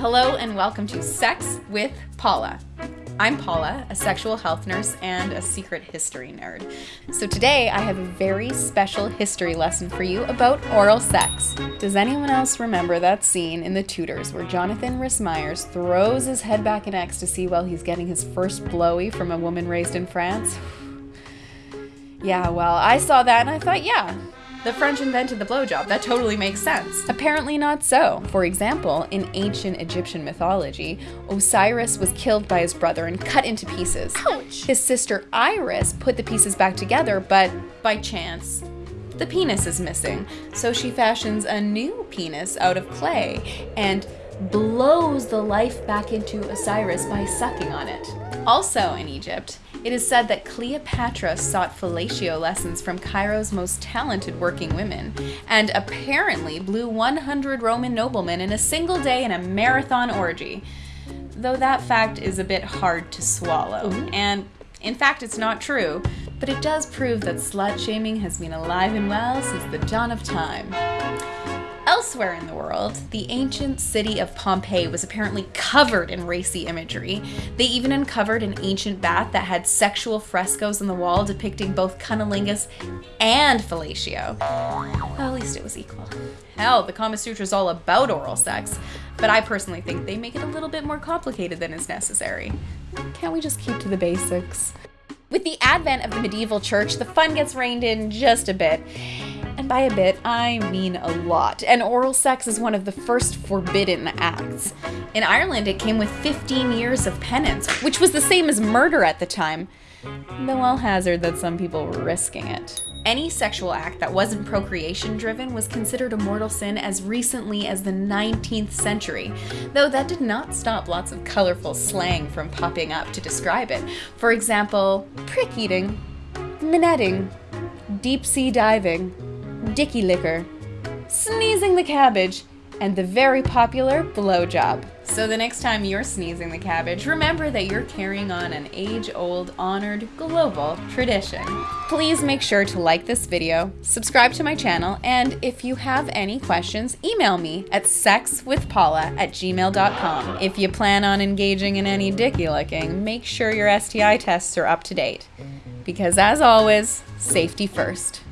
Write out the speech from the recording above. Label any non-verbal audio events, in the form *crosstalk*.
Hello and welcome to Sex with Paula. I'm Paula, a sexual health nurse and a secret history nerd. So today I have a very special history lesson for you about oral sex. Does anyone else remember that scene in The Tudors where Jonathan Rhys Meyers throws his head back in ecstasy while he's getting his first blowy from a woman raised in France? *sighs* yeah, well, I saw that and I thought, yeah, the French invented the blowjob. That totally makes sense. Apparently not so. For example, in ancient Egyptian mythology, Osiris was killed by his brother and cut into pieces. Ouch! His sister Isis put the pieces back together, but by chance, the penis is missing. So she fashions a new penis out of clay and blows the life back into Osiris by sucking on it. Also in Egypt, it is said that Cleopatra sought fellatio lessons from Cairo's most talented working women, and apparently blew 100 Roman noblemen in a single day in a marathon orgy. Though that fact is a bit hard to swallow, mm-hmm. and in fact, it's not true, but it does prove that slut shaming has been alive and well since the dawn of time. Elsewhere in the world, the ancient city of Pompeii was apparently covered in racy imagery. They even uncovered an ancient bath that had sexual frescoes on the wall depicting both cunnilingus and fellatio. Well, at least it was equal. Hell, the Kama Sutra is all about oral sex, but I personally think they make it a little bit more complicated than is necessary. Can't we just keep to the basics? With the advent of the medieval church, the fun gets reined in just a bit. By a bit, I mean a lot. And oral sex is one of the first forbidden acts. In Ireland, it came with 15 years of penance, which was the same as murder at the time, though I'll hazard that some people were risking it. Any sexual act that wasn't procreation driven was considered a mortal sin as recently as the 19th century, though that did not stop lots of colorful slang from popping up to describe it. For example, prick eating, minetting, deep sea diving, dicky liquor, sneezing the cabbage, and the very popular blowjob. So the next time you're sneezing the cabbage, remember that you're carrying on an age-old, honored, global tradition. Please make sure to like this video, subscribe to my channel, and if you have any questions, email me at sexwithpaula at gmail.com. If you plan on engaging in any dicky licking, make sure your STI tests are up to date. Because as always, safety first.